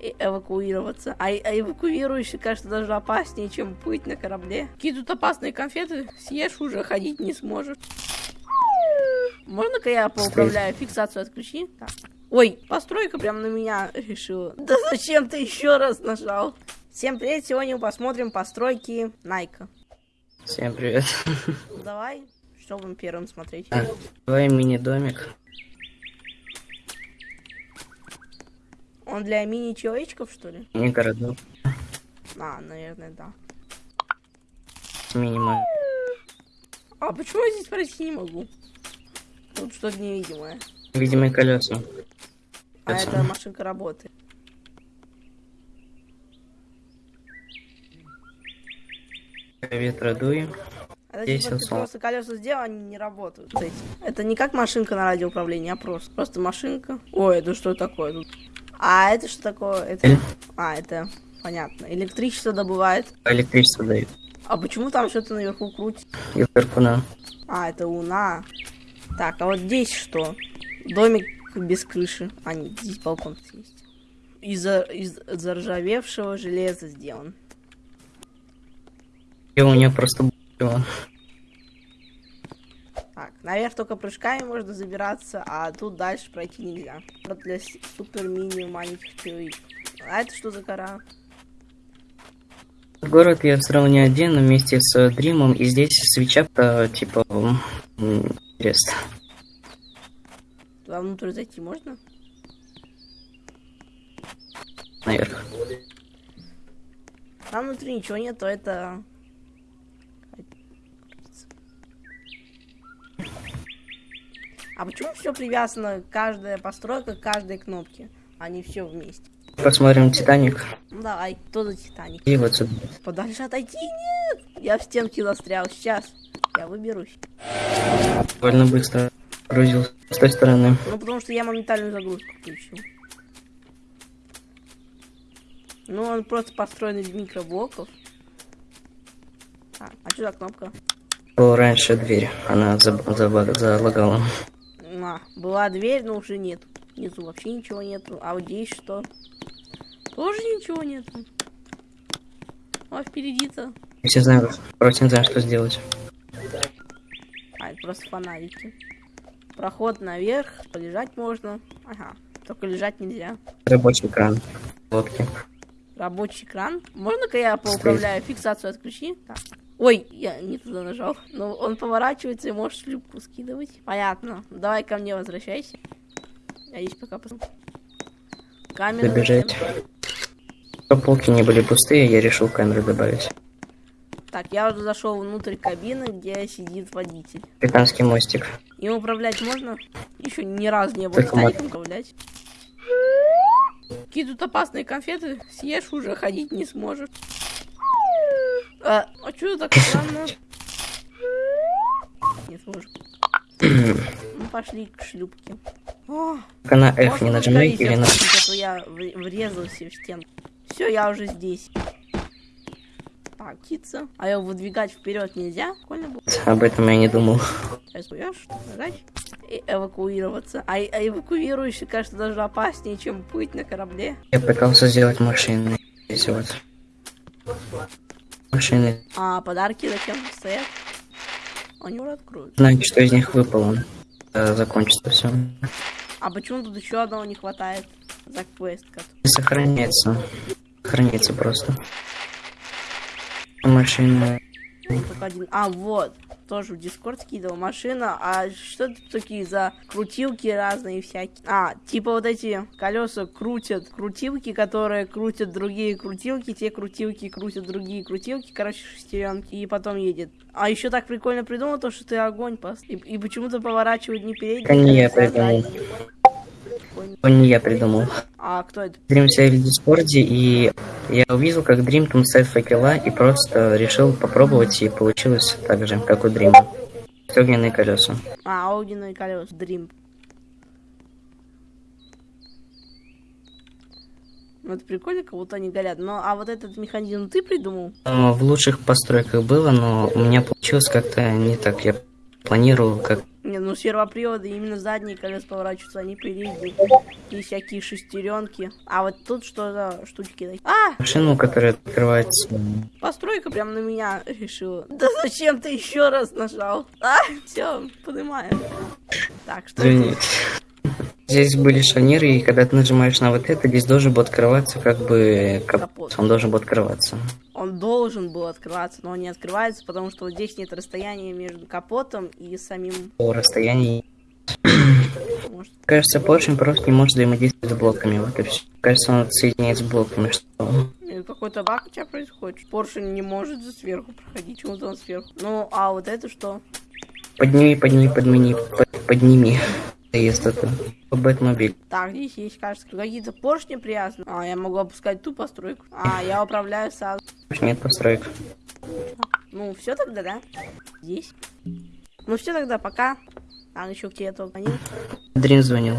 и эвакуироваться. А, а эвакуирующий, кажется, даже опаснее, чем плыть на корабле. Какие тут опасные конфеты, съешь уже, ходить не сможешь. Можно-ка я поуправляю? Фиксацию отключи. Так. Ой, постройка прям на меня решила. Да зачем ты еще раз нажал? Всем привет, сегодня мы посмотрим постройки Найка. Всем привет. Давай, что будем первым смотреть? А, давай мини-домик. Он для мини-человечков, что ли? Не городок. А, наверное, да. Минимум. А почему я здесь пройти не могу? Тут что-то невидимое. Видимые колеса. А это машинка работает. Ветра дуем. Это Здесь типа, ты просто колеса сделал, они не работают. Это не как машинка на радиоуправлении, а просто. Просто машинка. Ой, это что такое тут? А это что такое? Это... Эль- А, это понятно. Электричество добывает. Электричество дают. А почему там что-то наверху крутит? И вверху на. А, это луна. Так, а вот здесь что? Домик без крыши. А, нет, здесь балкон есть. Из, из заржавевшего железа сделан. И у нее просто было. Наверх только прыжками можно забираться, а тут дальше пройти нельзя. Вот для супер мини маленьких человек. А это что за гора? Город я строил не один, а вместе с Дримом, и здесь свеча то типа интересно. Туда внутрь зайти можно? Наверх. Там внутри ничего нет, то это... А почему все привязано, каждая постройка к каждой кнопке, а не все вместе? Посмотрим Титаник. Ну давай, кто за Титаник? И вот сюда. Подальше отойти? Нет! Я в стенке застрял, сейчас. Я выберусь. Довольно быстро грузился с той стороны. Ну, потому что я моментальную загрузку включил. Ну, он просто построен из микроблоков. Так, а что за кнопка? Была раньше дверь, она заб- заба- залагала. Была дверь, но уже нет. Внизу вообще ничего нету. А вот здесь что? Тоже ничего нету. А впереди-то. Все знаем, просто не знаю, что сделать. А, это просто фонарики. Проход наверх, полежать можно. Ага, только лежать нельзя. Рабочий кран. Лодки. Рабочий кран. Можно-ка я поуправляю? Фиксацию отключи. Так. Ой, я не туда нажал. Ну, он поворачивается и может шлюпку скидывать. Понятно. Давай ко мне возвращайся. Я здесь пока посмотрю. Камера. Добежать. Чтобы полки не были пустые, я решил камеры добавить. Так, я уже зашел внутрь кабины, где сидит водитель. Капитанский мостик. Им управлять можно? Еще ни разу не было Титаником управлять. Какие тут опасные конфеты? Съешь уже, ходить не сможешь. А, а что так странно? Не сможешь. Ну, пошли к шлюпке. О, на F не нажимай или на... а я врезался в стену. Все, я уже здесь. Так, птица. А ее выдвигать вперед нельзя? Прикольно было. Об этом я не думал. Сейчас нажать и эвакуироваться. А, а эвакуирующий, кажется, даже опаснее, чем плыть на корабле. Я пытался сделать машины. Здесь вот. Машины. А подарки зачем стоят? Они уже откроют. Знаете, что из них выпало. Э, Закончится все. А почему тут еще одного не хватает? За квест. который- сохраняется. Сохранится просто. Машины. Только один. А, вот. Тоже в Дискорд скидывал. Машина. А что это такие за крутилки разные всякие? А, типа вот эти колеса крутят крутилки, которые крутят другие крутилки. Те крутилки крутят другие крутилки. Короче, шестеренки. И потом едет. А еще так прикольно придумал то, что ты огонь пос... И, и почему-то поворачивает не передний, Это не я колеса, а придумал. задний. Прикольно. То не я придумал. А кто это? Дрим в Дискорде, и я увидел, как Дрим там ставит факела, и просто решил попробовать, и получилось так же, как у Дрима. Огненные колеса. А, огненные колеса. Дрим. Ну, это прикольно, как будто они горят. Но, а вот этот механизм ты придумал? Но в лучших постройках было, но у меня получилось как-то не так. Я планировал, как Не, ну сервоприводы именно задние колеса поворачиваются, они передние. И всякие шестеренки. А вот тут что за штучки? А! машину, которая открывается. Постройка прям на меня решила. Да зачем ты еще раз нажал? А, все, понимаю. Так, что Извини. тут? Здесь были шарниры, и когда ты нажимаешь на вот это, здесь должен был открываться как бы капот. Капот. Он должен был открываться. Должен был открываться, но он не открывается, потому что вот здесь нет расстояния между капотом и самим... По расстоянию. Может, Кажется, поршень просто не может взаимодействовать с блоками. Вот и все. Кажется, он соединяется с блоками. Что? какой-то баг у тебя происходит. Поршень не может сверху проходить, он сверху. Ну, а вот это что? Подними, подними, подними, под- подними. Есть это. Бэтмобиль. Так, здесь есть, кажется, какие-то поршни привязаны. А, я могу опускать ту постройку. А, я управляю сразу. Нет построек. Ну, все тогда, да? Здесь. Ну, все тогда, пока. А, еще к тебе звонил. Дрин звонил.